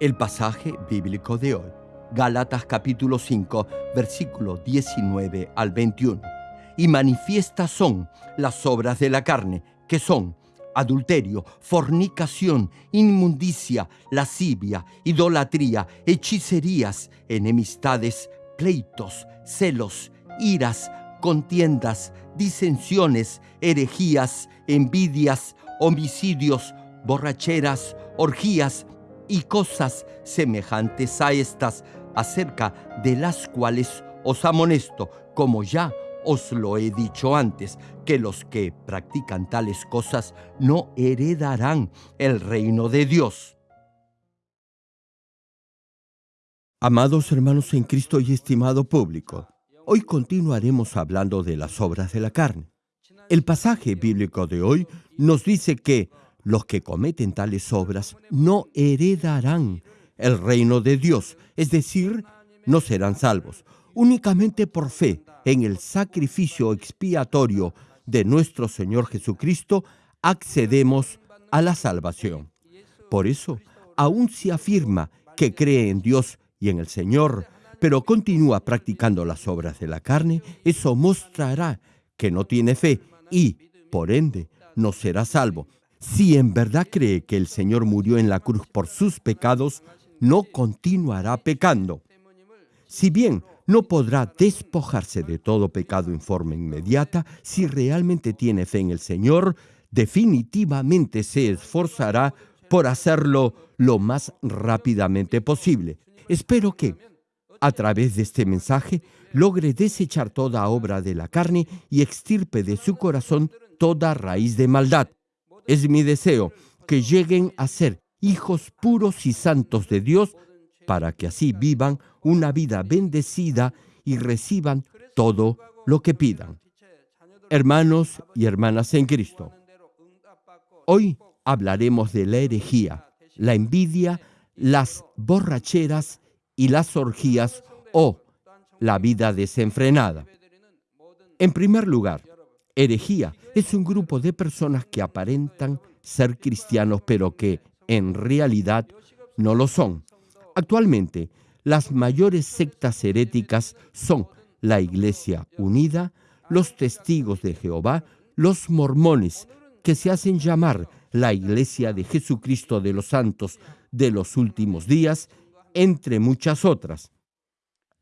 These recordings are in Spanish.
El pasaje bíblico de hoy, Gálatas capítulo 5, versículo 19 al 21. Y manifiestas son las obras de la carne, que son adulterio, fornicación, inmundicia, lascivia, idolatría, hechicerías, enemistades, pleitos, celos, iras, contiendas, disensiones, herejías, envidias, homicidios, borracheras, orgías, y cosas semejantes a estas, acerca de las cuales os amonesto, como ya os lo he dicho antes, que los que practican tales cosas no heredarán el reino de Dios. Amados hermanos en Cristo y estimado público, hoy continuaremos hablando de las obras de la carne. El pasaje bíblico de hoy nos dice que los que cometen tales obras no heredarán el reino de Dios, es decir, no serán salvos. Únicamente por fe en el sacrificio expiatorio de nuestro Señor Jesucristo accedemos a la salvación. Por eso, aún si afirma que cree en Dios y en el Señor, pero continúa practicando las obras de la carne, eso mostrará que no tiene fe y, por ende, no será salvo. Si en verdad cree que el Señor murió en la cruz por sus pecados, no continuará pecando. Si bien no podrá despojarse de todo pecado en forma inmediata, si realmente tiene fe en el Señor, definitivamente se esforzará por hacerlo lo más rápidamente posible. Espero que, a través de este mensaje, logre desechar toda obra de la carne y extirpe de su corazón toda raíz de maldad. Es mi deseo que lleguen a ser hijos puros y santos de Dios para que así vivan una vida bendecida y reciban todo lo que pidan. Hermanos y hermanas en Cristo, hoy hablaremos de la herejía, la envidia, las borracheras y las orgías o la vida desenfrenada. En primer lugar, herejía es un grupo de personas que aparentan ser cristianos, pero que en realidad no lo son. Actualmente, las mayores sectas heréticas son la Iglesia Unida, los Testigos de Jehová, los mormones, que se hacen llamar la Iglesia de Jesucristo de los Santos de los Últimos Días, entre muchas otras.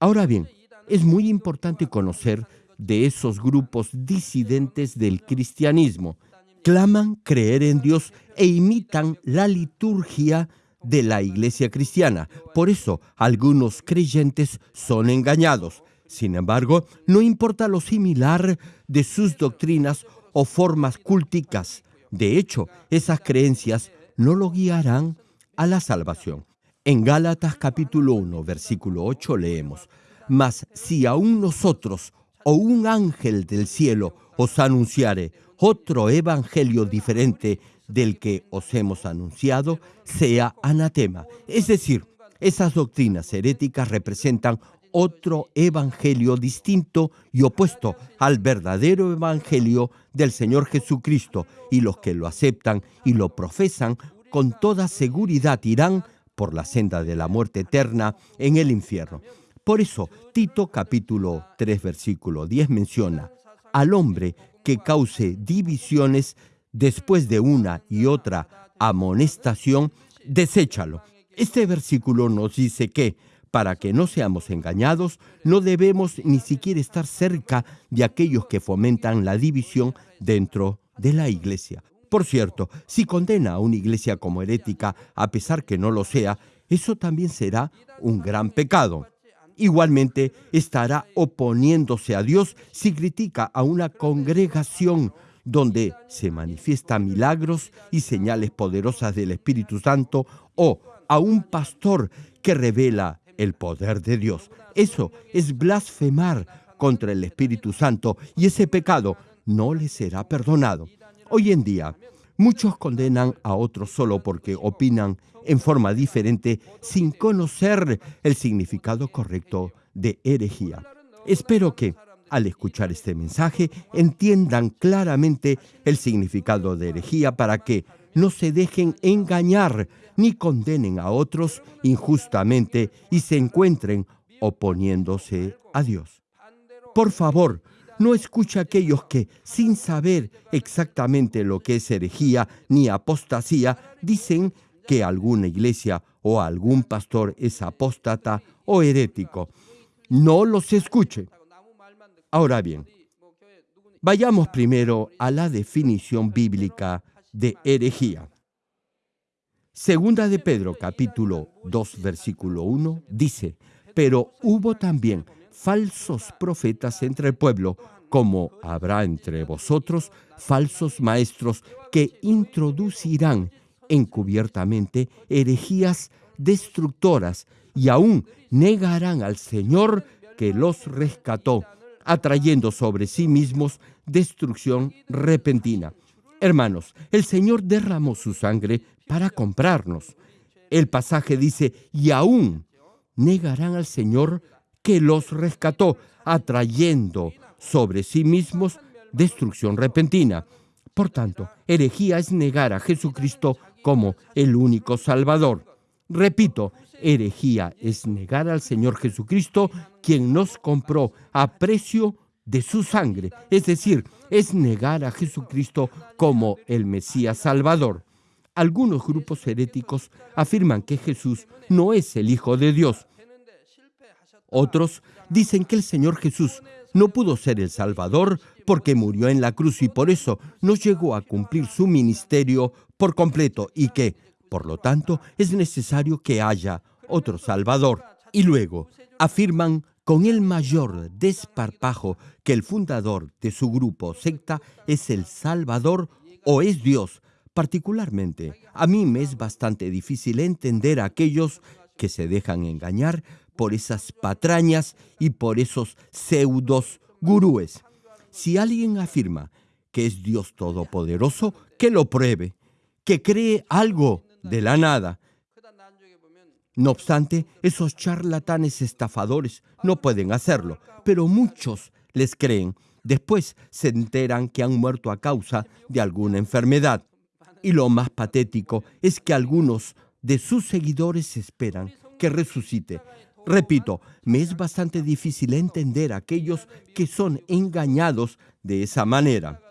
Ahora bien, es muy importante conocer de esos grupos disidentes del cristianismo. Claman creer en Dios e imitan la liturgia de la iglesia cristiana. Por eso algunos creyentes son engañados. Sin embargo, no importa lo similar de sus doctrinas o formas culticas. De hecho, esas creencias no lo guiarán a la salvación. En Gálatas capítulo 1, versículo 8 leemos, Mas si aún nosotros o un ángel del cielo os anunciare otro evangelio diferente del que os hemos anunciado, sea anatema. Es decir, esas doctrinas heréticas representan otro evangelio distinto y opuesto al verdadero evangelio del Señor Jesucristo, y los que lo aceptan y lo profesan con toda seguridad irán por la senda de la muerte eterna en el infierno. Por eso, Tito capítulo 3 versículo 10 menciona, al hombre que cause divisiones después de una y otra amonestación, deséchalo. Este versículo nos dice que, para que no seamos engañados, no debemos ni siquiera estar cerca de aquellos que fomentan la división dentro de la iglesia. Por cierto, si condena a una iglesia como herética, a pesar que no lo sea, eso también será un gran pecado. Igualmente estará oponiéndose a Dios si critica a una congregación donde se manifiestan milagros y señales poderosas del Espíritu Santo o a un pastor que revela el poder de Dios. Eso es blasfemar contra el Espíritu Santo y ese pecado no le será perdonado. Hoy en día, muchos condenan a otros solo porque opinan en forma diferente sin conocer el significado correcto de herejía. Espero que al escuchar este mensaje entiendan claramente el significado de herejía para que no se dejen engañar ni condenen a otros injustamente y se encuentren oponiéndose a Dios. Por favor, no escuche a aquellos que, sin saber exactamente lo que es herejía ni apostasía, dicen que alguna iglesia o algún pastor es apóstata o herético. No los escuche. Ahora bien, vayamos primero a la definición bíblica de herejía. Segunda de Pedro capítulo 2 versículo 1 dice, pero hubo también falsos profetas entre el pueblo, como habrá entre vosotros falsos maestros que introducirán encubiertamente herejías destructoras y aún negarán al Señor que los rescató, atrayendo sobre sí mismos destrucción repentina. Hermanos, el Señor derramó su sangre para comprarnos. El pasaje dice, y aún negarán al Señor que los rescató, atrayendo sobre sí mismos destrucción repentina. Por tanto, herejía es negar a Jesucristo como el único Salvador. Repito, herejía es negar al Señor Jesucristo, quien nos compró a precio de su sangre, es decir, es negar a Jesucristo como el Mesías Salvador. Algunos grupos heréticos afirman que Jesús no es el Hijo de Dios. Otros dicen que el Señor Jesús no pudo ser el Salvador porque murió en la cruz y por eso no llegó a cumplir su ministerio por completo y que, por lo tanto, es necesario que haya otro Salvador. Y luego afirman con el mayor desparpajo que el fundador de su grupo secta es el Salvador o es Dios. Particularmente, a mí me es bastante difícil entender a aquellos que se dejan engañar por esas patrañas y por esos pseudos gurúes. Si alguien afirma que es Dios Todopoderoso, que lo pruebe, que cree algo de la nada, no obstante, esos charlatanes estafadores no pueden hacerlo, pero muchos les creen. Después se enteran que han muerto a causa de alguna enfermedad. Y lo más patético es que algunos de sus seguidores esperan que resucite. Repito, me es bastante difícil entender a aquellos que son engañados de esa manera.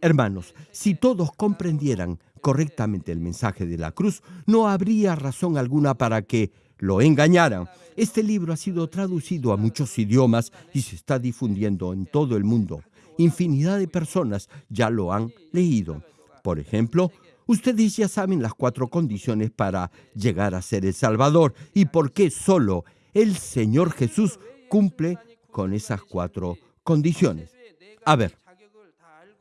Hermanos, si todos comprendieran correctamente el mensaje de la cruz, no habría razón alguna para que lo engañaran. Este libro ha sido traducido a muchos idiomas y se está difundiendo en todo el mundo. Infinidad de personas ya lo han leído. Por ejemplo, ustedes ya saben las cuatro condiciones para llegar a ser el Salvador y por qué solo el Señor Jesús cumple con esas cuatro condiciones. A ver,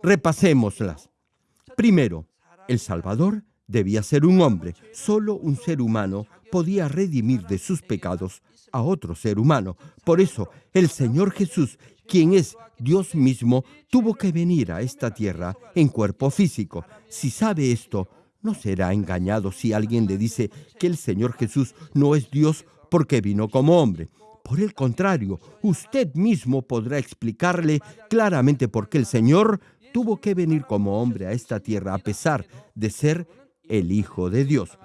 repasémoslas. Primero, el Salvador debía ser un hombre. Solo un ser humano podía redimir de sus pecados a otro ser humano. Por eso, el Señor Jesús, quien es Dios mismo, tuvo que venir a esta tierra en cuerpo físico. Si sabe esto, no será engañado si alguien le dice que el Señor Jesús no es Dios porque vino como hombre. Por el contrario, usted mismo podrá explicarle claramente por qué el Señor tuvo que venir como hombre a esta tierra a pesar de ser el Hijo de Dios.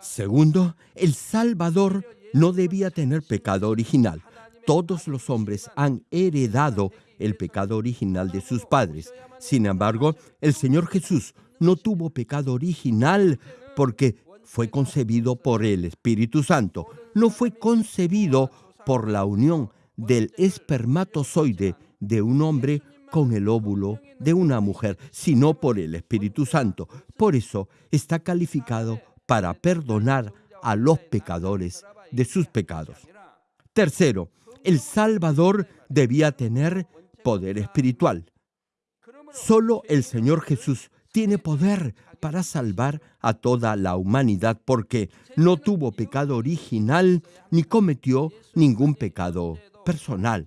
Segundo, el Salvador no debía tener pecado original. Todos los hombres han heredado el pecado original de sus padres. Sin embargo, el Señor Jesús no tuvo pecado original porque fue concebido por el Espíritu Santo. No fue concebido por la unión del espermatozoide de un hombre con el óvulo de una mujer, sino por el Espíritu Santo. Por eso está calificado para perdonar a los pecadores de sus pecados. Tercero, el Salvador debía tener poder espiritual. Solo el Señor Jesús tiene poder para salvar a toda la humanidad porque no tuvo pecado original ni cometió ningún pecado personal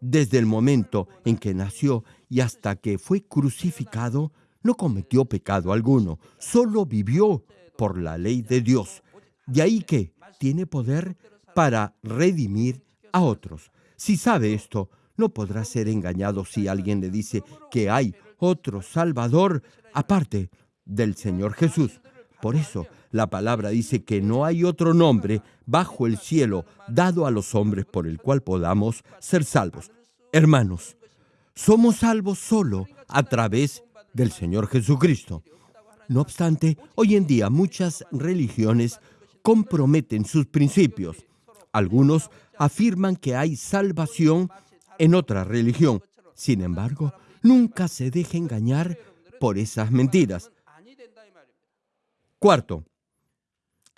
desde el momento en que nació y hasta que fue crucificado, no cometió pecado alguno, solo vivió por la ley de Dios. De ahí que tiene poder para redimir a otros. Si sabe esto, no podrá ser engañado si alguien le dice que hay otro Salvador aparte del Señor Jesús. Por eso la palabra dice que no hay otro nombre bajo el cielo dado a los hombres por el cual podamos ser salvos. Hermanos, somos salvos solo a través del Señor Jesucristo. No obstante, hoy en día muchas religiones comprometen sus principios. Algunos afirman que hay salvación en otra religión. Sin embargo, nunca se deje engañar por esas mentiras. Cuarto,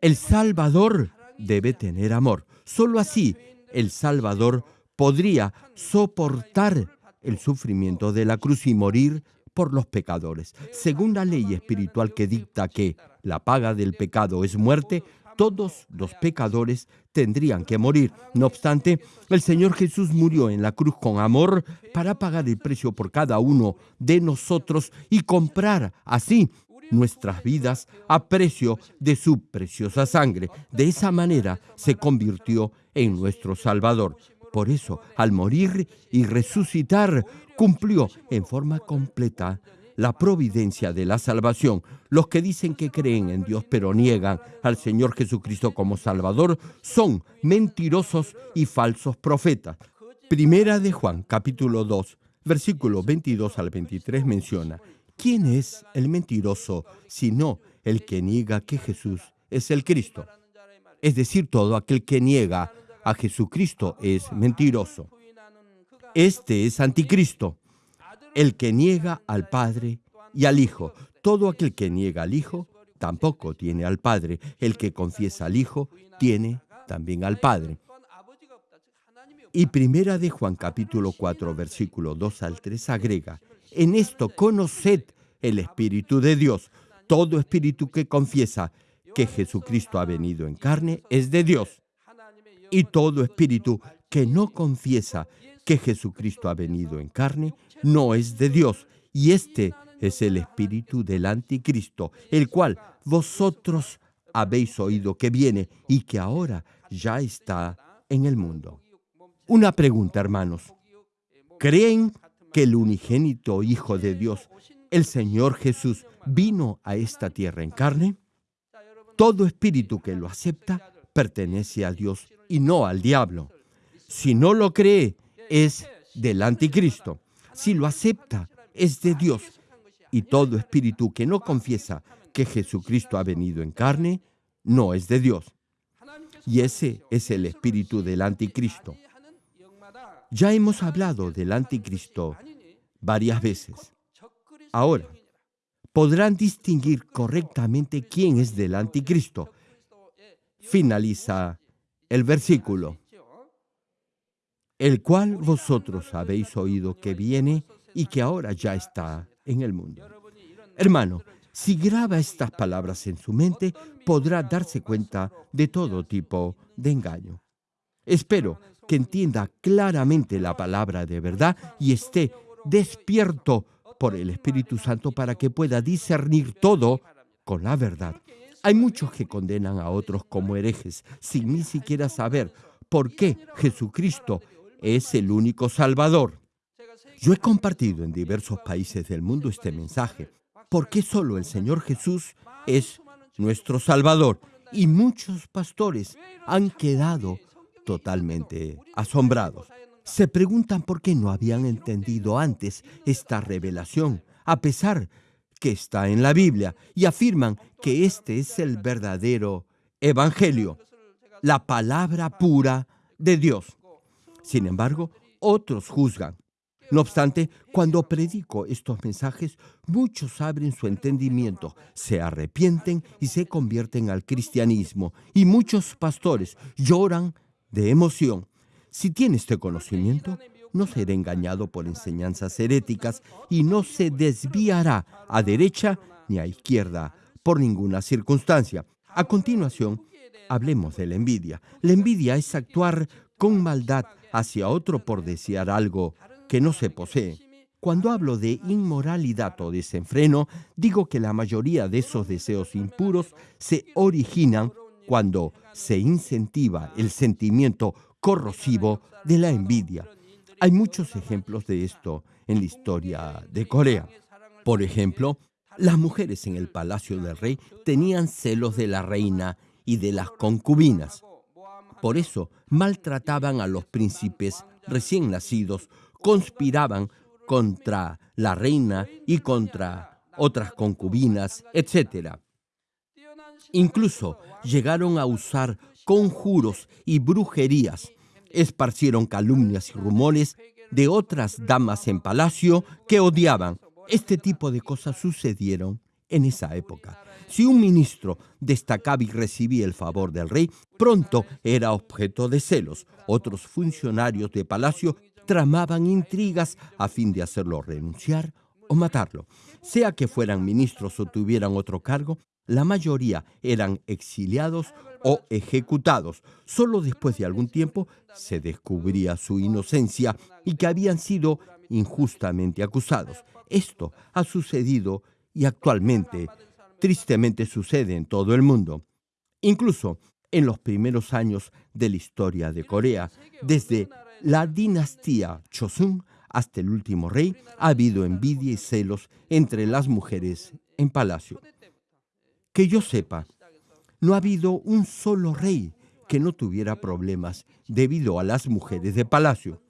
el Salvador debe tener amor. Solo así el Salvador podría soportar el sufrimiento de la cruz y morir por los pecadores. Según la ley espiritual que dicta que la paga del pecado es muerte, todos los pecadores tendrían que morir. No obstante, el Señor Jesús murió en la cruz con amor para pagar el precio por cada uno de nosotros y comprar así nuestras vidas a precio de su preciosa sangre. De esa manera se convirtió en nuestro Salvador. Por eso, al morir y resucitar, cumplió en forma completa la providencia de la salvación. Los que dicen que creen en Dios pero niegan al Señor Jesucristo como Salvador son mentirosos y falsos profetas. Primera de Juan, capítulo 2, versículo 22 al 23 menciona, ¿quién es el mentiroso sino el que niega que Jesús es el Cristo? Es decir, todo aquel que niega a Jesucristo es mentiroso. Este es anticristo el que niega al Padre y al Hijo. Todo aquel que niega al Hijo tampoco tiene al Padre. El que confiesa al Hijo tiene también al Padre. Y primera de Juan capítulo 4 versículo 2 al 3 agrega, en esto conoced el Espíritu de Dios. Todo espíritu que confiesa que Jesucristo ha venido en carne es de Dios. Y todo espíritu que no confiesa que Jesucristo ha venido en carne no es de Dios. Y este es el espíritu del anticristo, el cual vosotros habéis oído que viene y que ahora ya está en el mundo. Una pregunta, hermanos. ¿Creen que el unigénito Hijo de Dios, el Señor Jesús, vino a esta tierra en carne? Todo espíritu que lo acepta pertenece a Dios y no al diablo. Si no lo cree, es del anticristo. Si lo acepta, es de Dios. Y todo espíritu que no confiesa que Jesucristo ha venido en carne, no es de Dios. Y ese es el espíritu del anticristo. Ya hemos hablado del anticristo varias veces. Ahora, podrán distinguir correctamente quién es del anticristo. Finaliza el versículo el cual vosotros habéis oído que viene y que ahora ya está en el mundo. Hermano, si graba estas palabras en su mente, podrá darse cuenta de todo tipo de engaño. Espero que entienda claramente la palabra de verdad y esté despierto por el Espíritu Santo para que pueda discernir todo con la verdad. Hay muchos que condenan a otros como herejes sin ni siquiera saber por qué Jesucristo es el único Salvador. Yo he compartido en diversos países del mundo este mensaje, porque solo el Señor Jesús es nuestro Salvador. Y muchos pastores han quedado totalmente asombrados. Se preguntan por qué no habían entendido antes esta revelación, a pesar que está en la Biblia, y afirman que este es el verdadero Evangelio, la palabra pura de Dios. Sin embargo, otros juzgan. No obstante, cuando predico estos mensajes, muchos abren su entendimiento, se arrepienten y se convierten al cristianismo. Y muchos pastores lloran de emoción. Si tiene este conocimiento, no será engañado por enseñanzas heréticas y no se desviará a derecha ni a izquierda por ninguna circunstancia. A continuación, hablemos de la envidia. La envidia es actuar con maldad hacia otro por desear algo que no se posee. Cuando hablo de inmoralidad o desenfreno, digo que la mayoría de esos deseos impuros se originan cuando se incentiva el sentimiento corrosivo de la envidia. Hay muchos ejemplos de esto en la historia de Corea. Por ejemplo, Las mujeres en el palacio del rey tenían celos de la reina y de las concubinas. Por eso maltrataban a los príncipes recién nacidos, conspiraban contra la reina y contra otras concubinas, etc. Incluso llegaron a usar conjuros y brujerías. Esparcieron calumnias y rumores de otras damas en palacio que odiaban. Este tipo de cosas sucedieron en esa época. Si un ministro destacaba y recibía el favor del rey, pronto era objeto de celos. Otros funcionarios de palacio tramaban intrigas a fin de hacerlo renunciar o matarlo. Sea que fueran ministros o tuvieran otro cargo, la mayoría eran exiliados o ejecutados. Solo después de algún tiempo se descubría su inocencia y que habían sido injustamente acusados. Esto ha sucedido y actualmente tristemente sucede en todo el mundo. Incluso en los primeros años de la historia de Corea, desde la dinastía Chosun hasta el último rey, ha habido envidia y celos entre las mujeres en palacio. Que yo sepa, no ha habido un solo rey que no tuviera problemas debido a las mujeres de palacio.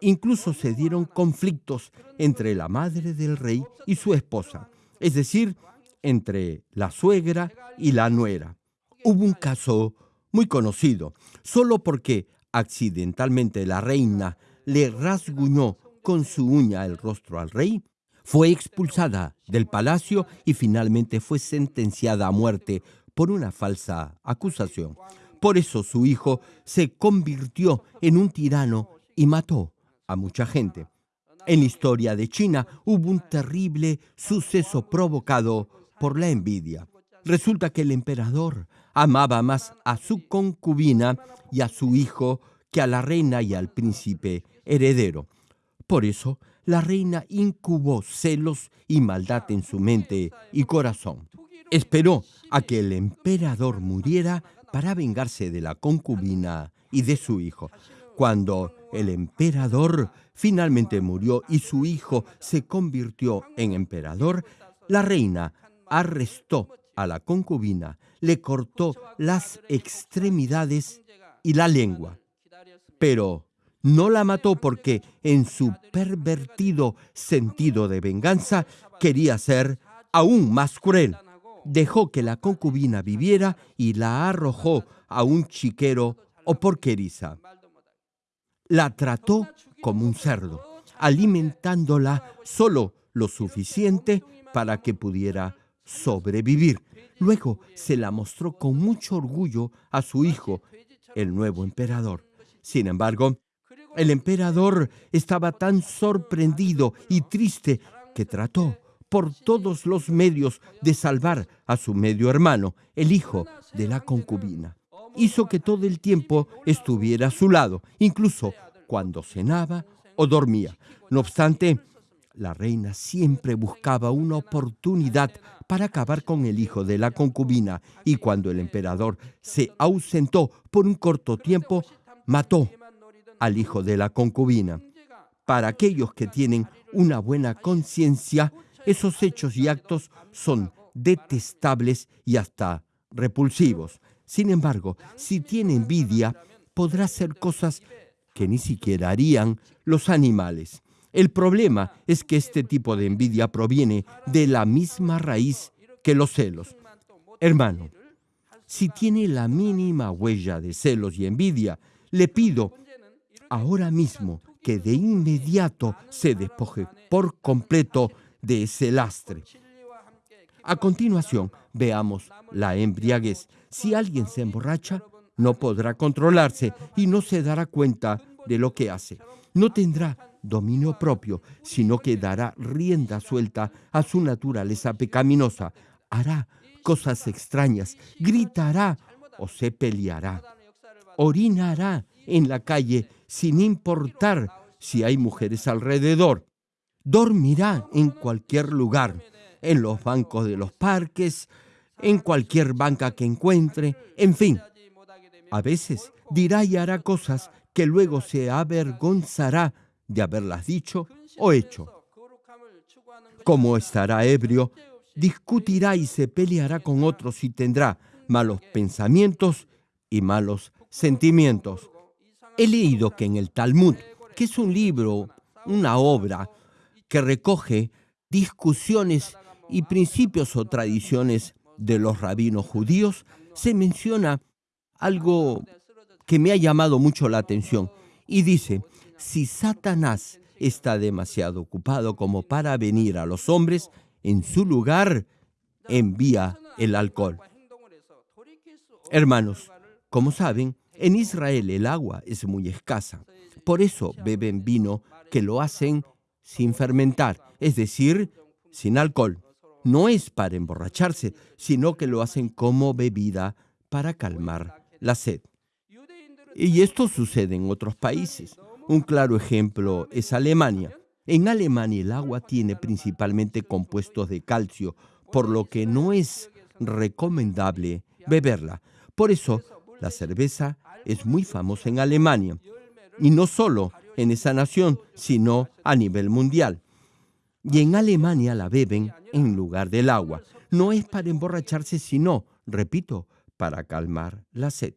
Incluso se dieron conflictos entre la madre del rey y su esposa, es decir, entre la suegra y la nuera. Hubo un caso muy conocido, solo porque accidentalmente la reina le rasguñó con su uña el rostro al rey, fue expulsada del palacio y finalmente fue sentenciada a muerte por una falsa acusación. Por eso su hijo se convirtió en un tirano y mató a mucha gente. En la historia de China hubo un terrible suceso provocado por la envidia. Resulta que el emperador amaba más a su concubina y a su hijo que a la reina y al príncipe heredero. Por eso la reina incubó celos y maldad en su mente y corazón. Esperó a que el emperador muriera para vengarse de la concubina y de su hijo. Cuando el emperador finalmente murió y su hijo se convirtió en emperador, la reina arrestó a la concubina, le cortó las extremidades y la lengua. Pero no la mató porque en su pervertido sentido de venganza quería ser aún más cruel. Dejó que la concubina viviera y la arrojó a un chiquero o porqueriza. La trató como un cerdo, alimentándola solo lo suficiente para que pudiera sobrevivir. Luego se la mostró con mucho orgullo a su hijo, el nuevo emperador. Sin embargo, el emperador estaba tan sorprendido y triste que trató por todos los medios de salvar a su medio hermano, el hijo de la concubina. Hizo que todo el tiempo estuviera a su lado, incluso cuando cenaba o dormía. No obstante, la reina siempre buscaba una oportunidad para acabar con el hijo de la concubina y cuando el emperador se ausentó por un corto tiempo, mató al hijo de la concubina. Para aquellos que tienen una buena conciencia, esos hechos y actos son detestables y hasta repulsivos. Sin embargo, si tiene envidia, podrá hacer cosas que ni siquiera harían los animales. El problema es que este tipo de envidia proviene de la misma raíz que los celos. Hermano, si tiene la mínima huella de celos y envidia, le pido ahora mismo que de inmediato se despoje por completo de ese lastre. A continuación, veamos la embriaguez. Si alguien se emborracha, no podrá controlarse y no se dará cuenta de lo que hace. No tendrá dominio propio, sino que dará rienda suelta a su naturaleza pecaminosa. Hará cosas extrañas, gritará o se peleará. Orinará en la calle sin importar si hay mujeres alrededor. Dormirá en cualquier lugar, en los bancos de los parques, en cualquier banca que encuentre, en fin. A veces dirá y hará cosas que luego se avergonzará de haberlas dicho o hecho. Como estará ebrio, discutirá y se peleará con otros y tendrá malos pensamientos y malos sentimientos. He leído que en el Talmud, que es un libro, una obra que recoge discusiones y principios o tradiciones de los rabinos judíos, se menciona algo que me ha llamado mucho la atención y dice, si Satanás está demasiado ocupado como para venir a los hombres, en su lugar envía el alcohol. Hermanos, como saben, en Israel el agua es muy escasa. Por eso beben vino que lo hacen sin fermentar, es decir, sin alcohol. No es para emborracharse, sino que lo hacen como bebida para calmar la sed. Y esto sucede en otros países. Un claro ejemplo es Alemania. En Alemania el agua tiene principalmente compuestos de calcio, por lo que no es recomendable beberla. Por eso, la cerveza es muy famosa en Alemania, y no solo en esa nación, sino a nivel mundial. Y en Alemania la beben en lugar del agua. No es para emborracharse, sino, repito, para calmar la sed.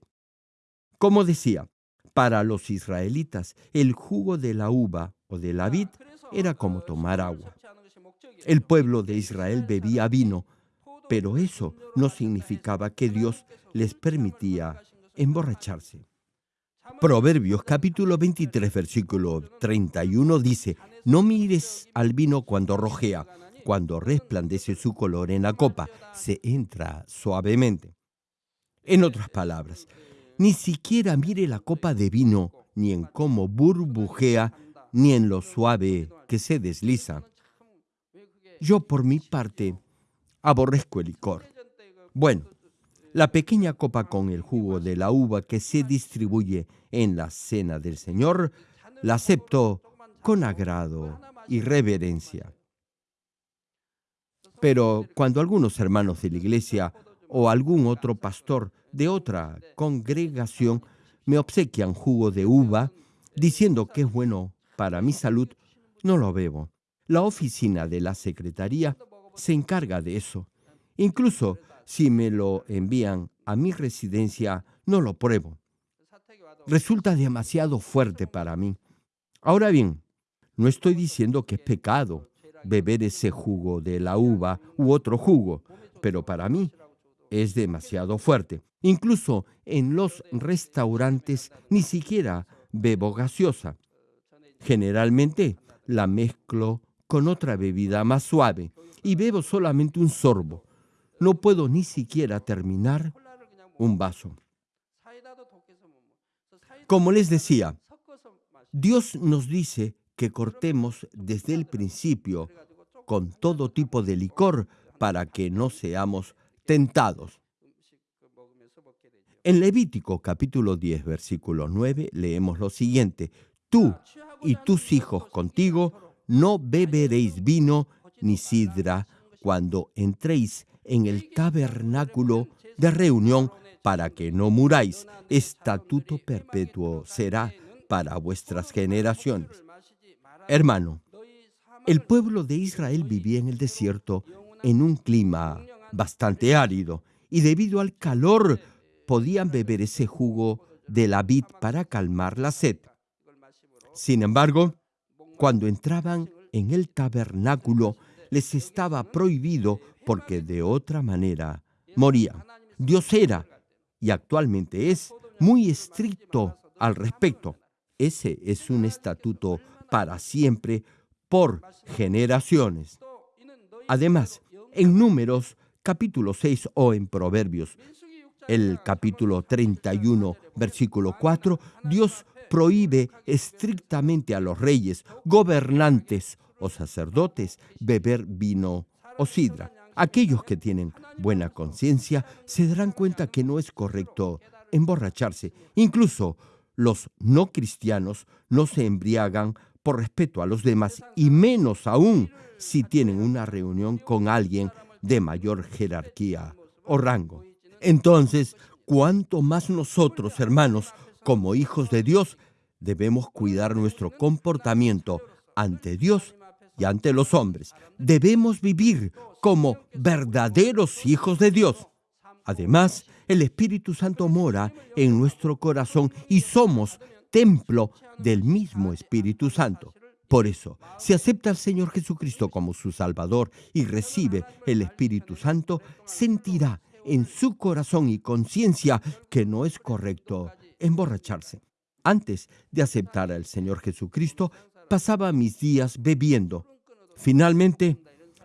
Como decía, para los israelitas, el jugo de la uva o de la vid era como tomar agua. El pueblo de Israel bebía vino, pero eso no significaba que Dios les permitía emborracharse. Proverbios capítulo 23 versículo 31 dice, no mires al vino cuando rojea, cuando resplandece su color en la copa, se entra suavemente. En otras palabras, ni siquiera mire la copa de vino, ni en cómo burbujea, ni en lo suave que se desliza. Yo por mi parte aborrezco el licor. Bueno, la pequeña copa con el jugo de la uva que se distribuye en la cena del Señor, la acepto con agrado y reverencia. Pero cuando algunos hermanos de la iglesia o algún otro pastor de otra congregación me obsequian jugo de uva diciendo que es bueno para mi salud, no lo bebo. La oficina de la secretaría se encarga de eso. Incluso si me lo envían a mi residencia, no lo pruebo. Resulta demasiado fuerte para mí. Ahora bien, no estoy diciendo que es pecado beber ese jugo de la uva u otro jugo, pero para mí es demasiado fuerte. Incluso en los restaurantes ni siquiera bebo gaseosa. Generalmente la mezclo con otra bebida más suave y bebo solamente un sorbo. No puedo ni siquiera terminar un vaso. Como les decía, Dios nos dice que cortemos desde el principio con todo tipo de licor para que no seamos tentados. En Levítico capítulo 10, versículo 9, leemos lo siguiente, tú y tus hijos contigo no beberéis vino ni sidra cuando entréis en el tabernáculo de reunión para que no muráis. Estatuto perpetuo será para vuestras generaciones. Hermano, el pueblo de Israel vivía en el desierto en un clima bastante árido y debido al calor podían beber ese jugo de la vid para calmar la sed. Sin embargo, cuando entraban en el tabernáculo, les estaba prohibido porque de otra manera morían. Dios era y actualmente es muy estricto al respecto. Ese es un estatuto para siempre por generaciones. Además, en números capítulo 6 o en Proverbios, el capítulo 31, versículo 4, Dios prohíbe estrictamente a los reyes, gobernantes o sacerdotes beber vino o sidra. Aquellos que tienen buena conciencia se darán cuenta que no es correcto emborracharse. Incluso los no cristianos no se embriagan por respeto a los demás y menos aún si tienen una reunión con alguien de mayor jerarquía o rango. Entonces, cuanto más nosotros, hermanos, como hijos de Dios, debemos cuidar nuestro comportamiento ante Dios y ante los hombres. Debemos vivir como verdaderos hijos de Dios. Además, el Espíritu Santo mora en nuestro corazón y somos templo del mismo Espíritu Santo. Por eso, si acepta al Señor Jesucristo como su Salvador y recibe el Espíritu Santo, sentirá en su corazón y conciencia que no es correcto emborracharse. Antes de aceptar al Señor Jesucristo, pasaba mis días bebiendo. Finalmente,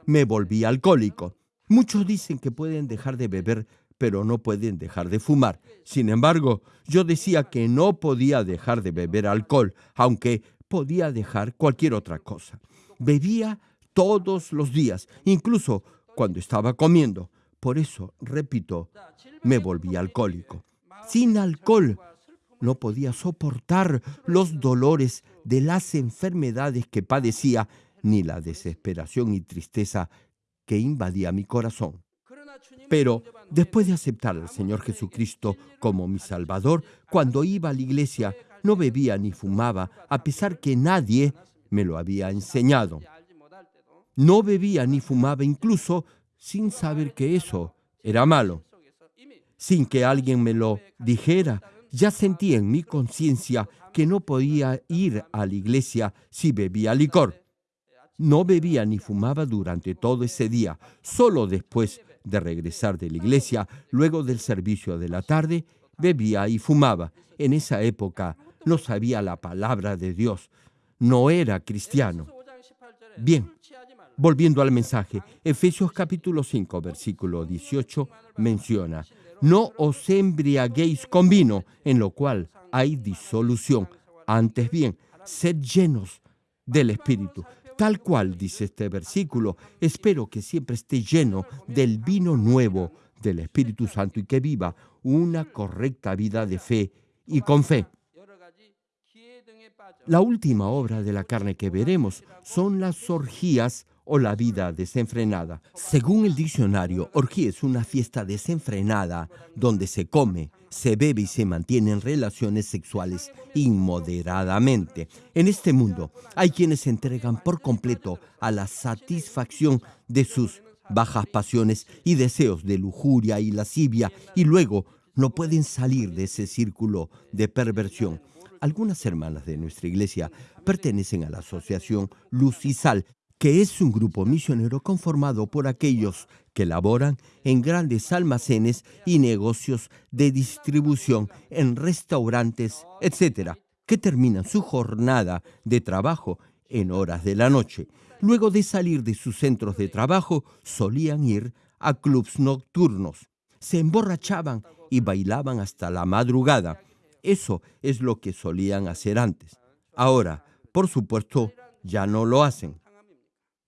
me volví alcohólico. Muchos dicen que pueden dejar de beber, pero no pueden dejar de fumar. Sin embargo, yo decía que no podía dejar de beber alcohol, aunque podía dejar cualquier otra cosa. Bebía todos los días, incluso cuando estaba comiendo. Por eso, repito, me volví alcohólico. Sin alcohol no podía soportar los dolores de las enfermedades que padecía ni la desesperación y tristeza que invadía mi corazón. Pero después de aceptar al Señor Jesucristo como mi Salvador, cuando iba a la iglesia no bebía ni fumaba, a pesar que nadie me lo había enseñado. No bebía ni fumaba incluso sin saber que eso era malo. Sin que alguien me lo dijera, ya sentí en mi conciencia que no podía ir a la iglesia si bebía licor. No bebía ni fumaba durante todo ese día. Solo después de regresar de la iglesia, luego del servicio de la tarde, bebía y fumaba. En esa época no sabía la palabra de Dios. No era cristiano. Bien, volviendo al mensaje, Efesios capítulo 5, versículo 18 menciona, no os embriaguéis con vino, en lo cual hay disolución. Antes bien, sed llenos del Espíritu. Tal cual dice este versículo, espero que siempre esté lleno del vino nuevo del Espíritu Santo y que viva una correcta vida de fe y con fe. La última obra de la carne que veremos son las orgías o la vida desenfrenada. Según el diccionario, orgía es una fiesta desenfrenada donde se come, se bebe y se mantienen relaciones sexuales inmoderadamente. En este mundo hay quienes se entregan por completo a la satisfacción de sus bajas pasiones y deseos de lujuria y lascivia y luego no pueden salir de ese círculo de perversión. Algunas hermanas de nuestra iglesia pertenecen a la asociación Luz Sal, que es un grupo misionero conformado por aquellos que laboran en grandes almacenes y negocios de distribución, en restaurantes, etc., que terminan su jornada de trabajo en horas de la noche. Luego de salir de sus centros de trabajo, solían ir a clubs nocturnos. Se emborrachaban y bailaban hasta la madrugada. Eso es lo que solían hacer antes. Ahora, por supuesto, ya no lo hacen.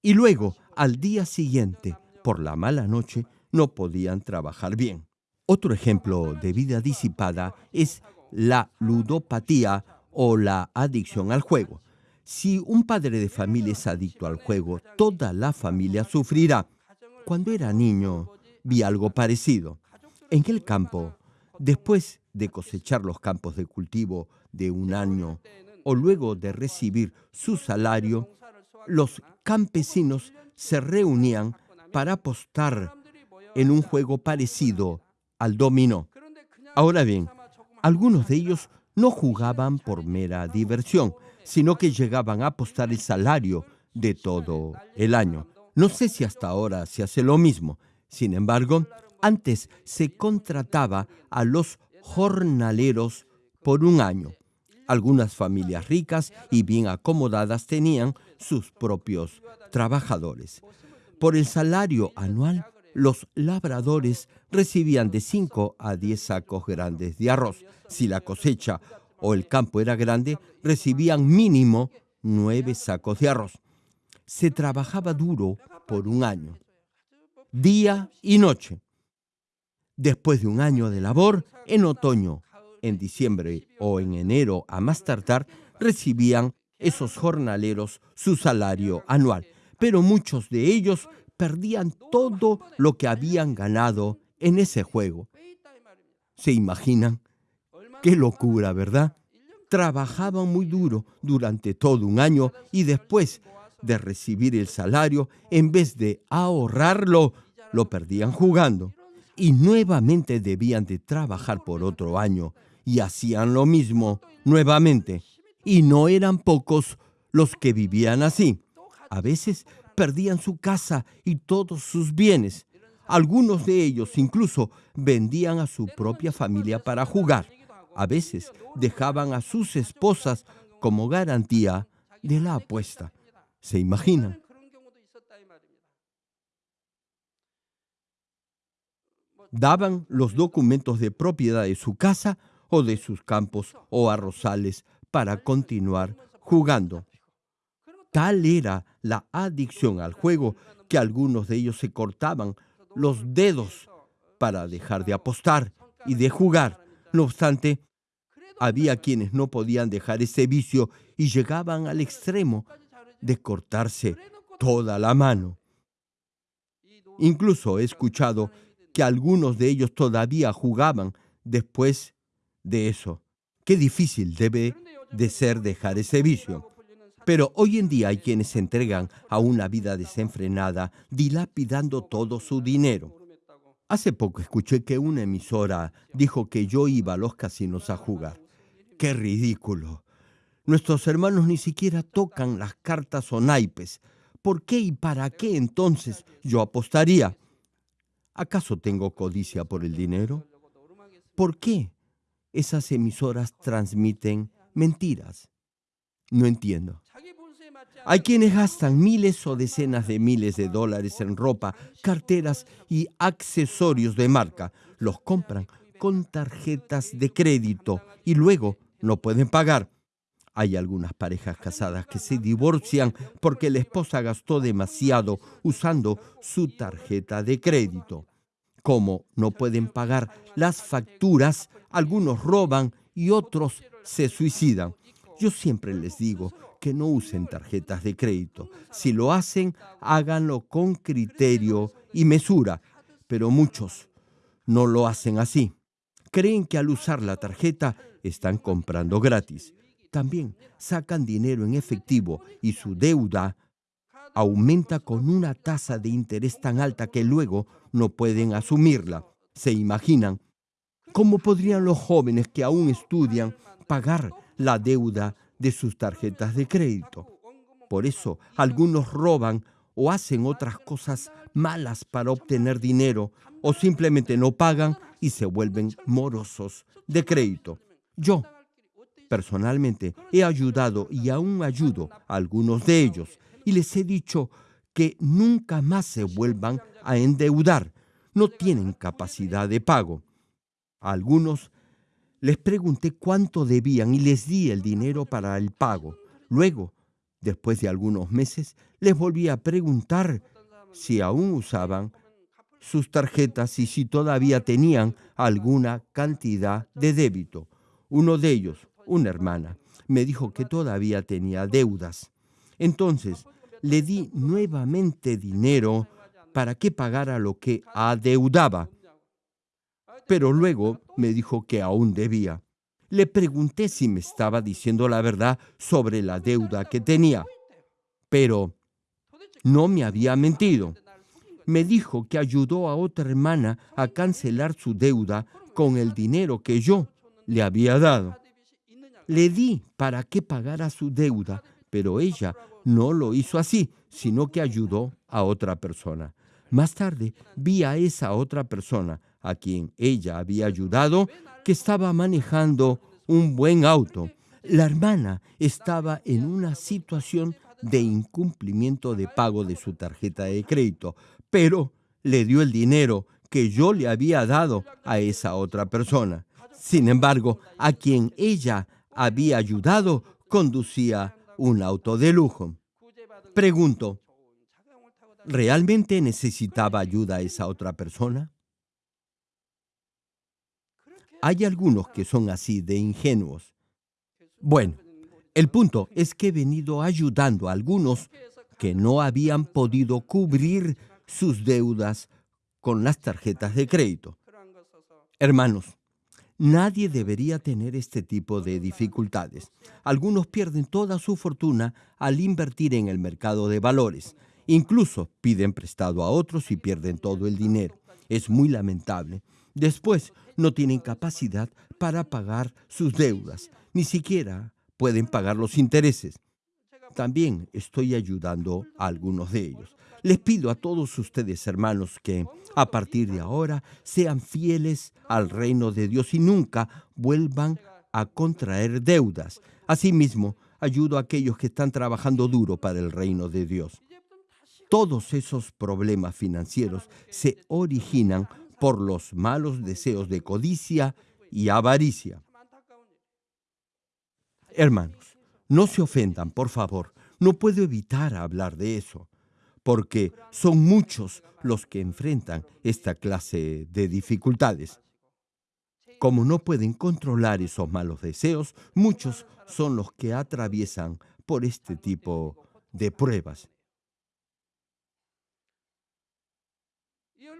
Y luego, al día siguiente, por la mala noche, no podían trabajar bien. Otro ejemplo de vida disipada es la ludopatía o la adicción al juego. Si un padre de familia es adicto al juego, toda la familia sufrirá. Cuando era niño, vi algo parecido. En el campo, después de cosechar los campos de cultivo de un año o luego de recibir su salario, los campesinos se reunían para apostar en un juego parecido al dominó. Ahora bien, algunos de ellos no jugaban por mera diversión, sino que llegaban a apostar el salario de todo el año. No sé si hasta ahora se hace lo mismo. Sin embargo, antes se contrataba a los jornaleros por un año. Algunas familias ricas y bien acomodadas tenían sus propios trabajadores. Por el salario anual, los labradores recibían de 5 a 10 sacos grandes de arroz. Si la cosecha o el campo era grande, recibían mínimo 9 sacos de arroz. Se trabajaba duro por un año, día y noche. Después de un año de labor, en otoño, en diciembre o en enero a más tardar, recibían esos jornaleros su salario anual. Pero muchos de ellos perdían todo lo que habían ganado en ese juego. ¿Se imaginan? Qué locura, ¿verdad? Trabajaban muy duro durante todo un año y después de recibir el salario, en vez de ahorrarlo, lo perdían jugando. Y nuevamente debían de trabajar por otro año. Y hacían lo mismo nuevamente. Y no eran pocos los que vivían así. A veces perdían su casa y todos sus bienes. Algunos de ellos incluso vendían a su propia familia para jugar. A veces dejaban a sus esposas como garantía de la apuesta. ¿Se imaginan? Daban los documentos de propiedad de su casa o de sus campos o arrozales para continuar jugando. Tal era la adicción al juego que algunos de ellos se cortaban los dedos para dejar de apostar y de jugar. No obstante, había quienes no podían dejar ese vicio y llegaban al extremo de cortarse toda la mano. Incluso he escuchado que algunos de ellos todavía jugaban después de eso. Qué difícil debe de ser dejar ese vicio. Pero hoy en día hay quienes se entregan a una vida desenfrenada, dilapidando todo su dinero. Hace poco escuché que una emisora dijo que yo iba a los casinos a jugar. ¡Qué ridículo! Nuestros hermanos ni siquiera tocan las cartas o naipes. ¿Por qué y para qué entonces yo apostaría? ¿Acaso tengo codicia por el dinero? ¿Por qué esas emisoras transmiten mentiras? No entiendo. Hay quienes gastan miles o decenas de miles de dólares en ropa, carteras y accesorios de marca. Los compran con tarjetas de crédito y luego no pueden pagar. Hay algunas parejas casadas que se divorcian porque la esposa gastó demasiado usando su tarjeta de crédito. Como no pueden pagar las facturas, algunos roban y otros se suicidan. Yo siempre les digo que no usen tarjetas de crédito. Si lo hacen, háganlo con criterio y mesura, pero muchos no lo hacen así. Creen que al usar la tarjeta están comprando gratis. También sacan dinero en efectivo y su deuda aumenta con una tasa de interés tan alta que luego no pueden asumirla. ¿Se imaginan? ¿Cómo podrían los jóvenes que aún estudian pagar la deuda de sus tarjetas de crédito. Por eso algunos roban o hacen otras cosas malas para obtener dinero o simplemente no pagan y se vuelven morosos de crédito. Yo, personalmente, he ayudado y aún ayudo a algunos de ellos y les he dicho que nunca más se vuelvan a endeudar. No tienen capacidad de pago. A algunos les pregunté cuánto debían y les di el dinero para el pago. Luego, después de algunos meses, les volví a preguntar si aún usaban sus tarjetas y si todavía tenían alguna cantidad de débito. Uno de ellos, una hermana, me dijo que todavía tenía deudas. Entonces, le di nuevamente dinero para que pagara lo que adeudaba pero luego me dijo que aún debía. Le pregunté si me estaba diciendo la verdad sobre la deuda que tenía, pero no me había mentido. Me dijo que ayudó a otra hermana a cancelar su deuda con el dinero que yo le había dado. Le di para que pagara su deuda, pero ella no lo hizo así, sino que ayudó a otra persona. Más tarde vi a esa otra persona a quien ella había ayudado que estaba manejando un buen auto. La hermana estaba en una situación de incumplimiento de pago de su tarjeta de crédito, pero le dio el dinero que yo le había dado a esa otra persona. Sin embargo, a quien ella había ayudado conducía un auto de lujo. Pregunto, ¿realmente necesitaba ayuda esa otra persona? Hay algunos que son así de ingenuos. Bueno, el punto es que he venido ayudando a algunos que no habían podido cubrir sus deudas con las tarjetas de crédito. Hermanos, Nadie debería tener este tipo de dificultades. Algunos pierden toda su fortuna al invertir en el mercado de valores. Incluso piden prestado a otros y pierden todo el dinero. Es muy lamentable. Después no tienen capacidad para pagar sus deudas. Ni siquiera pueden pagar los intereses. También estoy ayudando a algunos de ellos. Les pido a todos ustedes, hermanos, que a partir de ahora sean fieles al reino de Dios y nunca vuelvan a contraer deudas. Asimismo, ayudo a aquellos que están trabajando duro para el reino de Dios. Todos esos problemas financieros se originan por los malos deseos de codicia y avaricia. Hermanos, no se ofendan, por favor. No puedo evitar hablar de eso porque son muchos los que enfrentan esta clase de dificultades. Como no pueden controlar esos malos deseos, muchos son los que atraviesan por este tipo de pruebas.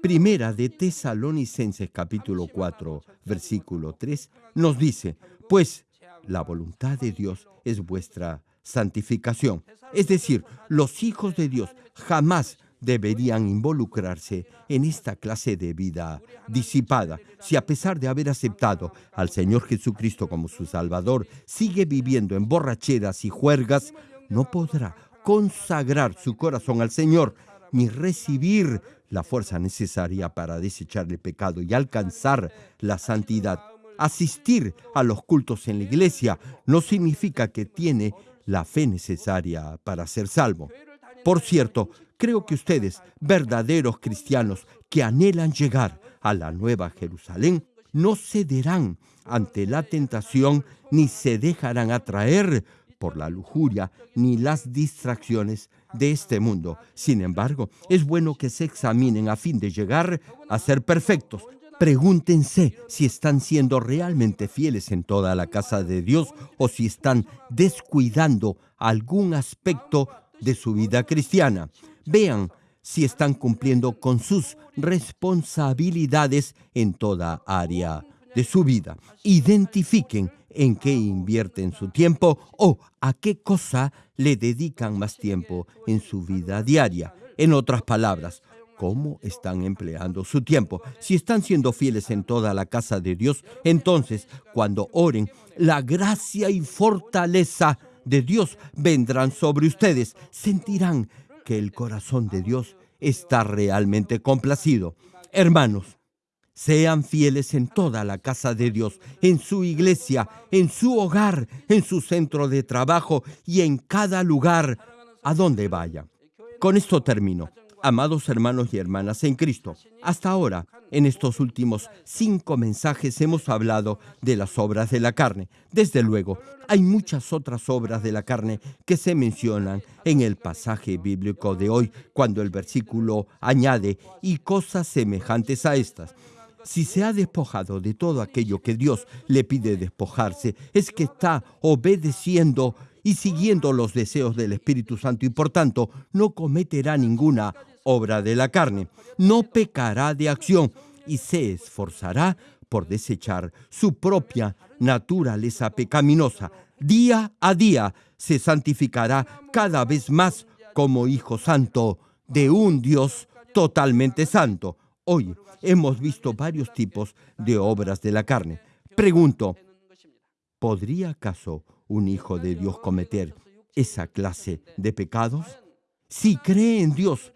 Primera de Tesalonicenses capítulo 4, versículo 3 nos dice, pues la voluntad de Dios es vuestra santificación. Es decir, los hijos de Dios jamás deberían involucrarse en esta clase de vida disipada. Si a pesar de haber aceptado al Señor Jesucristo como su Salvador, sigue viviendo en borracheras y juergas, no podrá consagrar su corazón al Señor ni recibir la fuerza necesaria para desechar el pecado y alcanzar la santidad. Asistir a los cultos en la iglesia no significa que tiene la fe necesaria para ser salvo. Por cierto, creo que ustedes, verdaderos cristianos que anhelan llegar a la nueva Jerusalén, no cederán ante la tentación ni se dejarán atraer por la lujuria ni las distracciones de este mundo. Sin embargo, es bueno que se examinen a fin de llegar a ser perfectos, Pregúntense si están siendo realmente fieles en toda la casa de Dios o si están descuidando algún aspecto de su vida cristiana. Vean si están cumpliendo con sus responsabilidades en toda área de su vida. Identifiquen en qué invierten su tiempo o a qué cosa le dedican más tiempo en su vida diaria. En otras palabras, cómo están empleando su tiempo. Si están siendo fieles en toda la casa de Dios, entonces cuando oren, la gracia y fortaleza de Dios vendrán sobre ustedes. Sentirán que el corazón de Dios está realmente complacido. Hermanos, sean fieles en toda la casa de Dios, en su iglesia, en su hogar, en su centro de trabajo y en cada lugar a donde vaya. Con esto termino. Amados hermanos y hermanas en Cristo, hasta ahora, en estos últimos cinco mensajes hemos hablado de las obras de la carne. Desde luego, hay muchas otras obras de la carne que se mencionan en el pasaje bíblico de hoy, cuando el versículo añade y cosas semejantes a estas. Si se ha despojado de todo aquello que Dios le pide despojarse, es que está obedeciendo y siguiendo los deseos del Espíritu Santo y por tanto no cometerá ninguna obra de la carne. No pecará de acción y se esforzará por desechar su propia naturaleza pecaminosa. Día a día se santificará cada vez más como hijo santo de un Dios totalmente santo. Hoy hemos visto varios tipos de obras de la carne. Pregunto, ¿podría acaso un hijo de Dios cometer esa clase de pecados? Si cree en Dios,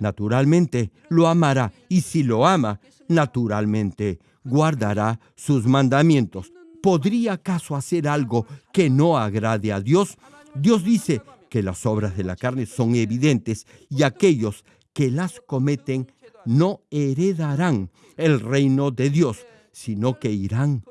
naturalmente lo amará y si lo ama, naturalmente guardará sus mandamientos. ¿Podría acaso hacer algo que no agrade a Dios? Dios dice que las obras de la carne son evidentes y aquellos que las cometen no heredarán el reino de Dios, sino que irán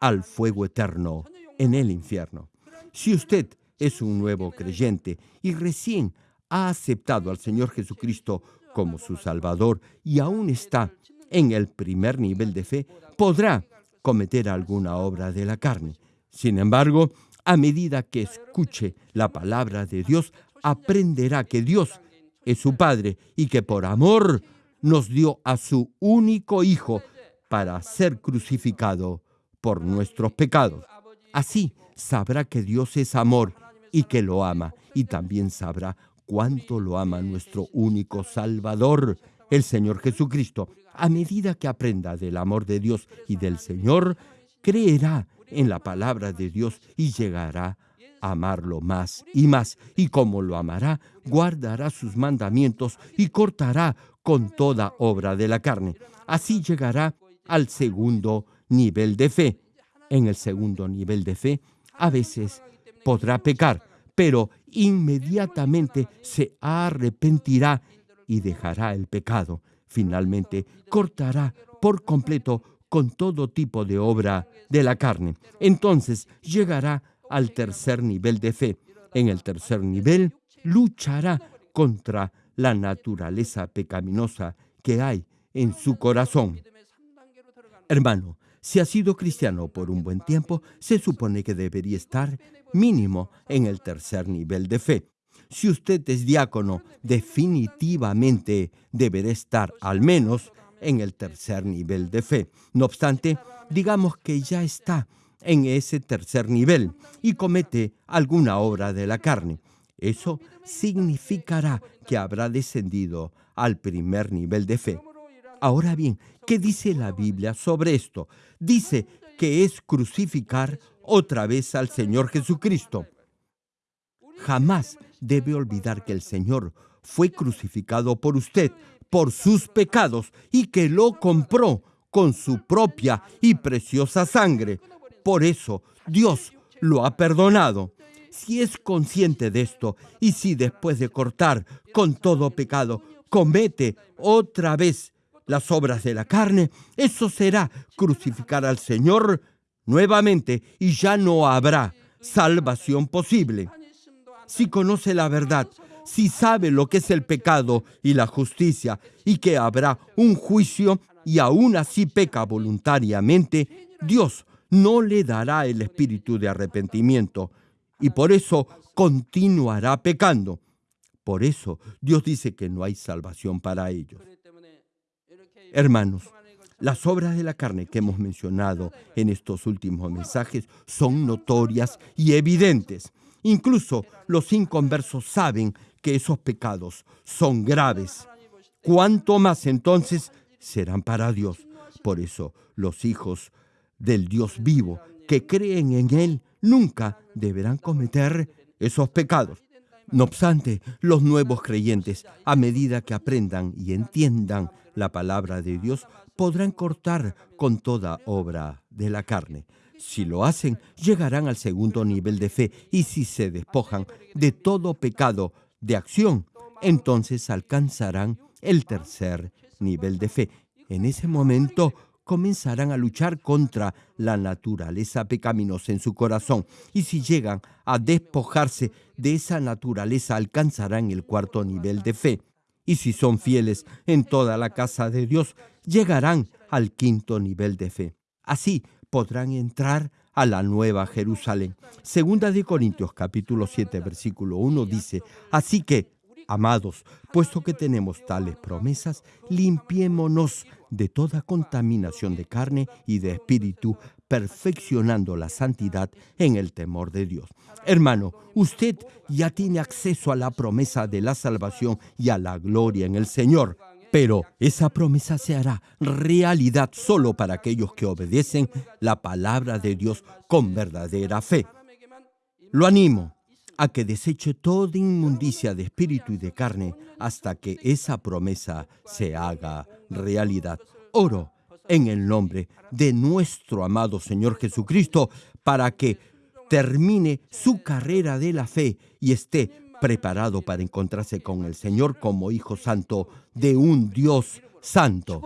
al fuego eterno en el infierno. Si usted es un nuevo creyente y recién ha aceptado al Señor Jesucristo como su Salvador y aún está en el primer nivel de fe, podrá cometer alguna obra de la carne. Sin embargo, a medida que escuche la palabra de Dios, aprenderá que Dios es su Padre y que por amor nos dio a su único Hijo para ser crucificado por nuestros pecados. Así sabrá que Dios es amor y que lo ama, y también sabrá cuánto lo ama nuestro único Salvador, el Señor Jesucristo. A medida que aprenda del amor de Dios y del Señor, creerá en la palabra de Dios y llegará a amarlo más y más. Y como lo amará, guardará sus mandamientos y cortará con toda obra de la carne. Así llegará al segundo nivel de fe. En el segundo nivel de fe, a veces podrá pecar, pero inmediatamente se arrepentirá y dejará el pecado. Finalmente, cortará por completo con todo tipo de obra de la carne. Entonces llegará al tercer nivel de fe. En el tercer nivel, luchará contra la naturaleza pecaminosa que hay en su corazón. Hermano, si ha sido cristiano por un buen tiempo, se supone que debería estar mínimo en el tercer nivel de fe. Si usted es diácono, definitivamente deberá estar al menos en el tercer nivel de fe. No obstante, digamos que ya está en ese tercer nivel y comete alguna obra de la carne. Eso significará que habrá descendido al primer nivel de fe. Ahora bien, ¿qué dice la Biblia sobre esto? Dice que es crucificar otra vez al Señor Jesucristo. Jamás debe olvidar que el Señor fue crucificado por usted, por sus pecados, y que lo compró con su propia y preciosa sangre. Por eso Dios lo ha perdonado. Si es consciente de esto y si después de cortar con todo pecado comete otra vez las obras de la carne, eso será crucificar al Señor nuevamente y ya no habrá salvación posible. Si conoce la verdad, si sabe lo que es el pecado y la justicia y que habrá un juicio y aún así peca voluntariamente, Dios no le dará el espíritu de arrepentimiento y por eso continuará pecando. Por eso Dios dice que no hay salvación para ellos. Hermanos, las obras de la carne que hemos mencionado en estos últimos mensajes son notorias y evidentes. Incluso los inconversos saben que esos pecados son graves. ¿Cuánto más entonces serán para Dios? Por eso los hijos del Dios vivo que creen en Él nunca deberán cometer esos pecados. No obstante, los nuevos creyentes, a medida que aprendan y entiendan la palabra de Dios, podrán cortar con toda obra de la carne. Si lo hacen, llegarán al segundo nivel de fe y si se despojan de todo pecado de acción, entonces alcanzarán el tercer nivel de fe. En ese momento comenzarán a luchar contra la naturaleza pecaminosa en su corazón y si llegan a despojarse de esa naturaleza alcanzarán el cuarto nivel de fe y si son fieles en toda la casa de Dios, llegarán al quinto nivel de fe. Así podrán entrar a la nueva Jerusalén. Segunda de Corintios capítulo 7 versículo 1 dice, así que, amados, puesto que tenemos tales promesas, limpiémonos de toda contaminación de carne y de espíritu, perfeccionando la santidad en el temor de Dios. Hermano, usted ya tiene acceso a la promesa de la salvación y a la gloria en el Señor. Pero esa promesa se hará realidad solo para aquellos que obedecen la palabra de Dios con verdadera fe. Lo animo a que deseche toda inmundicia de espíritu y de carne hasta que esa promesa se haga realidad. Oro en el nombre de nuestro amado Señor Jesucristo para que termine su carrera de la fe y esté preparado para encontrarse con el Señor como Hijo Santo de un Dios Santo.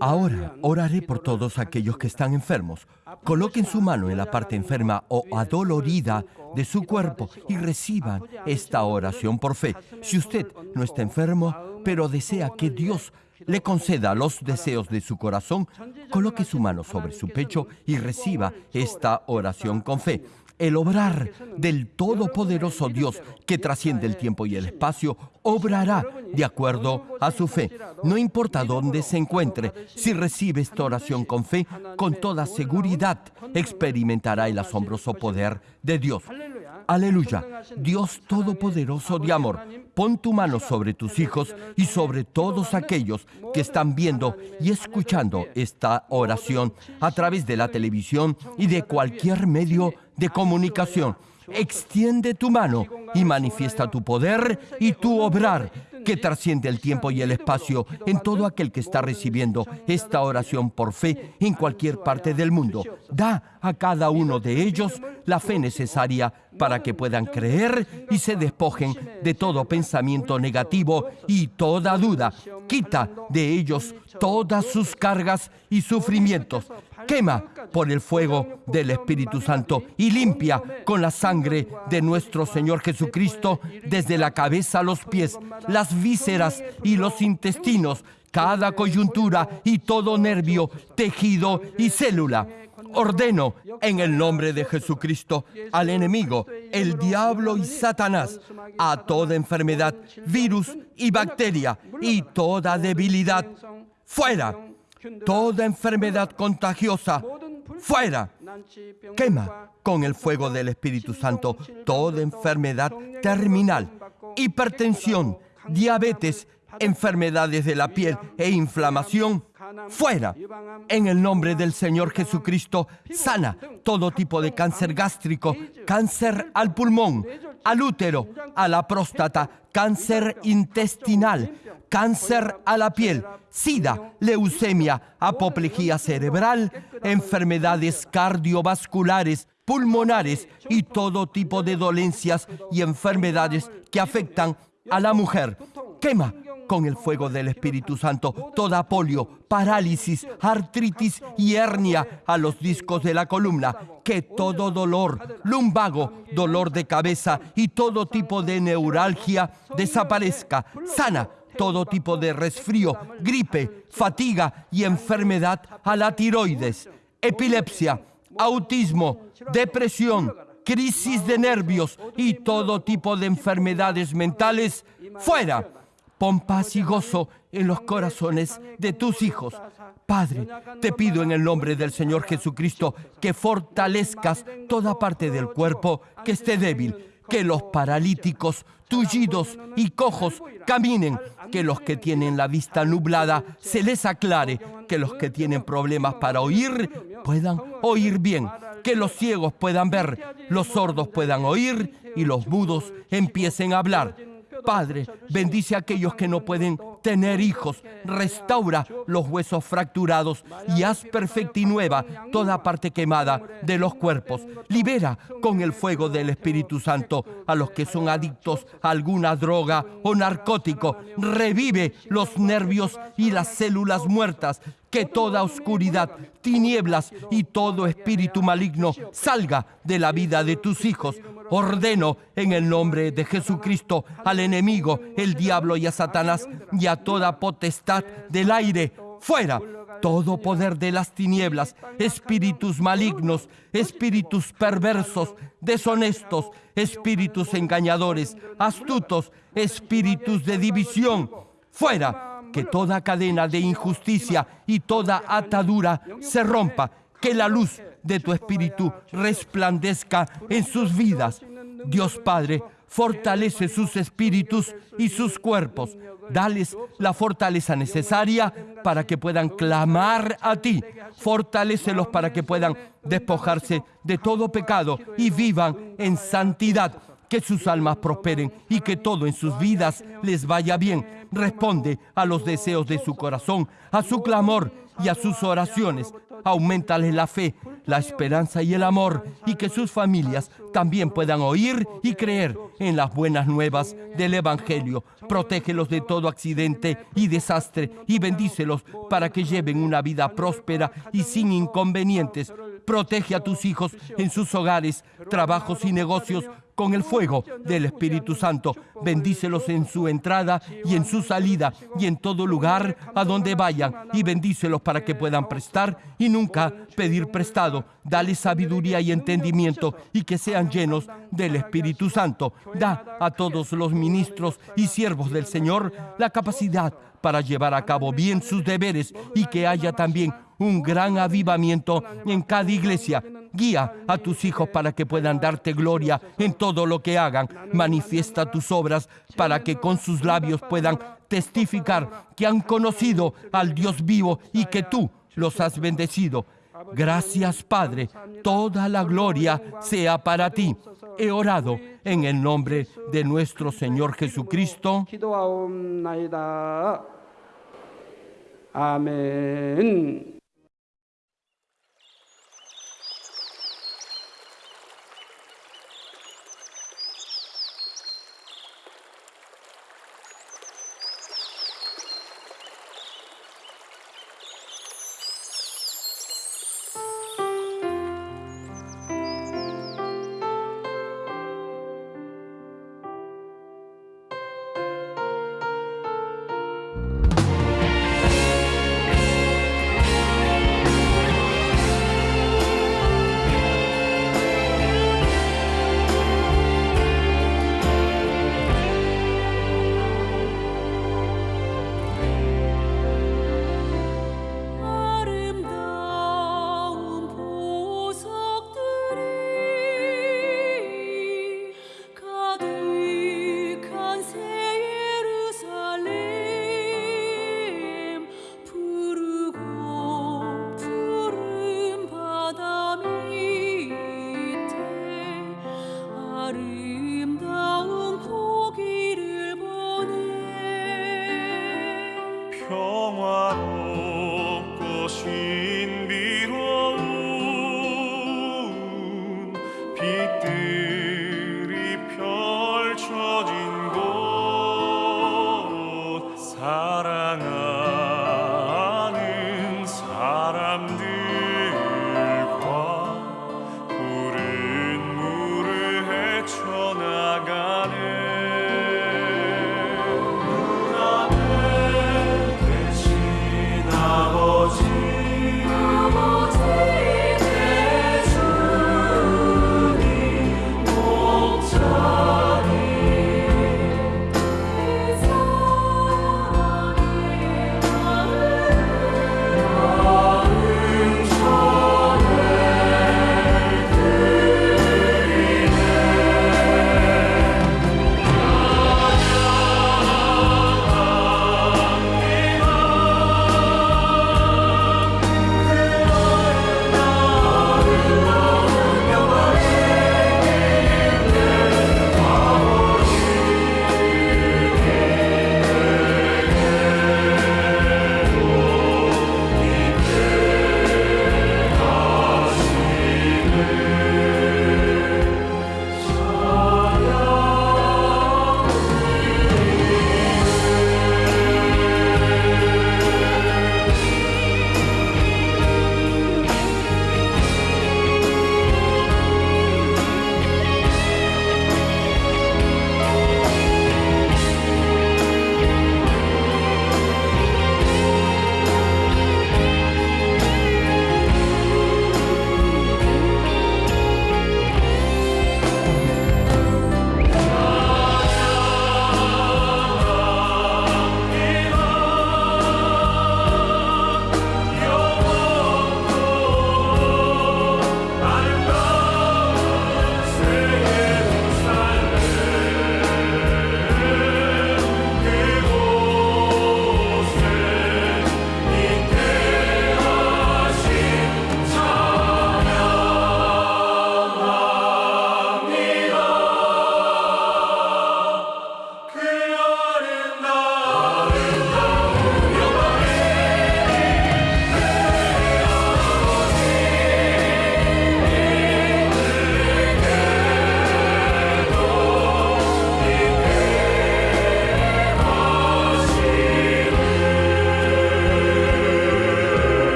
Ahora oraré por todos aquellos que están enfermos. Coloquen su mano en la parte enferma o adolorida de su cuerpo y reciban esta oración por fe. Si usted no está enfermo, pero desea que Dios le conceda los deseos de su corazón, coloque su mano sobre su pecho y reciba esta oración con fe. El obrar del Todopoderoso Dios que trasciende el tiempo y el espacio obrará de acuerdo a su fe. No importa dónde se encuentre, si recibe esta oración con fe, con toda seguridad experimentará el asombroso poder de Dios. Aleluya. Dios Todopoderoso de amor, pon tu mano sobre tus hijos y sobre todos aquellos que están viendo y escuchando esta oración a través de la televisión y de cualquier medio de comunicación. Extiende tu mano y manifiesta tu poder y tu obrar que trasciende el tiempo y el espacio en todo aquel que está recibiendo esta oración por fe en cualquier parte del mundo. Da a cada uno de ellos la fe necesaria para que puedan creer y se despojen de todo pensamiento negativo y toda duda. Quita de ellos todas sus cargas y sufrimientos. Quema por el fuego del Espíritu Santo y limpia con la sangre de nuestro Señor Jesucristo desde la cabeza a los pies, las vísceras y los intestinos, cada coyuntura y todo nervio, tejido y célula ordeno en el nombre de Jesucristo al enemigo, el diablo y Satanás, a toda enfermedad, virus y bacteria y toda debilidad, fuera. Toda enfermedad contagiosa, fuera. Quema con el fuego del Espíritu Santo toda enfermedad terminal, hipertensión, diabetes, enfermedades de la piel e inflamación, fuera. En el nombre del Señor Jesucristo, sana todo tipo de cáncer gástrico, cáncer al pulmón, al útero, a la próstata, cáncer intestinal, cáncer a la piel, sida, leucemia, apoplejía cerebral, enfermedades cardiovasculares, pulmonares y todo tipo de dolencias y enfermedades que afectan a la mujer. Quema con el fuego del Espíritu Santo toda polio, parálisis, artritis y hernia a los discos de la columna. Que todo dolor, lumbago, dolor de cabeza y todo tipo de neuralgia desaparezca. Sana todo tipo de resfrío, gripe, fatiga y enfermedad a la tiroides, epilepsia, autismo, depresión, crisis de nervios y todo tipo de enfermedades mentales, fuera Pon paz y gozo en los corazones de tus hijos. Padre, te pido en el nombre del Señor Jesucristo que fortalezcas toda parte del cuerpo que esté débil, que los paralíticos, tullidos y cojos caminen, que los que tienen la vista nublada se les aclare, que los que tienen problemas para oír puedan oír bien, que los ciegos puedan ver, los sordos puedan oír y los mudos empiecen a hablar Padre, bendice a aquellos que no pueden tener hijos. Restaura los huesos fracturados y haz perfecta y nueva toda parte quemada de los cuerpos. Libera con el fuego del Espíritu Santo a los que son adictos a alguna droga o narcótico. Revive los nervios y las células muertas que toda oscuridad, tinieblas y todo espíritu maligno salga de la vida de tus hijos. Ordeno en el nombre de Jesucristo al enemigo, el diablo y a Satanás y a toda potestad del aire, fuera todo poder de las tinieblas, espíritus malignos, espíritus perversos, deshonestos, espíritus engañadores, astutos, espíritus de división, fuera que toda cadena de injusticia y toda atadura se rompa, que la luz de tu espíritu resplandezca en sus vidas. Dios Padre, fortalece sus espíritus y sus cuerpos. Dales la fortaleza necesaria para que puedan clamar a ti. Fortalécelos para que puedan despojarse de todo pecado y vivan en santidad que sus almas prosperen y que todo en sus vidas les vaya bien. Responde a los deseos de su corazón, a su clamor y a sus oraciones. Aumentale la fe, la esperanza y el amor y que sus familias también puedan oír y creer en las buenas nuevas del Evangelio. Protégelos de todo accidente y desastre y bendícelos para que lleven una vida próspera y sin inconvenientes. Protege a tus hijos en sus hogares, trabajos y negocios con el fuego del Espíritu Santo. Bendícelos en su entrada y en su salida y en todo lugar a donde vayan. Y bendícelos para que puedan prestar y nunca pedir prestado. Dale sabiduría y entendimiento y que sean llenos del Espíritu Santo. Da a todos los ministros y siervos del Señor la capacidad para llevar a cabo bien sus deberes y que haya también un gran avivamiento en cada iglesia. Guía a tus hijos para que puedan darte gloria en todo lo que hagan. Manifiesta tus obras para que con sus labios puedan testificar que han conocido al Dios vivo y que tú los has bendecido. Gracias Padre, toda la gloria sea para ti. He orado en el nombre de nuestro Señor Jesucristo. 아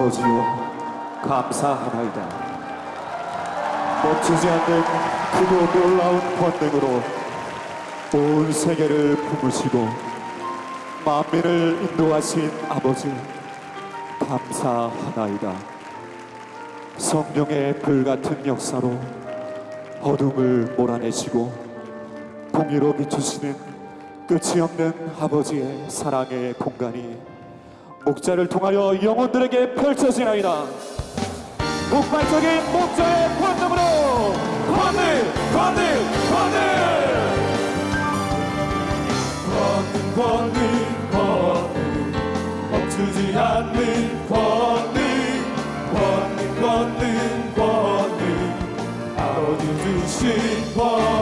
아버지여 감사하나이다. 멈추지 않는 그도 놀라운 권능으로 온 세계를 품으시고 만민을 인도하신 아버지 감사하나이다. 성령의 불같은 역사로 어둠을 몰아내시고 공의로 비추시는 끝이 없는 아버지의 사랑의 공간이 목자를 통하여 영혼들에게 펼쳐지나이다. 폭발적인 목자의 권능으로 권능 권능 권능! 권능 권능! 권능 멈추지 않는 권능! 권능 권능 권능! 아버지 주신 권능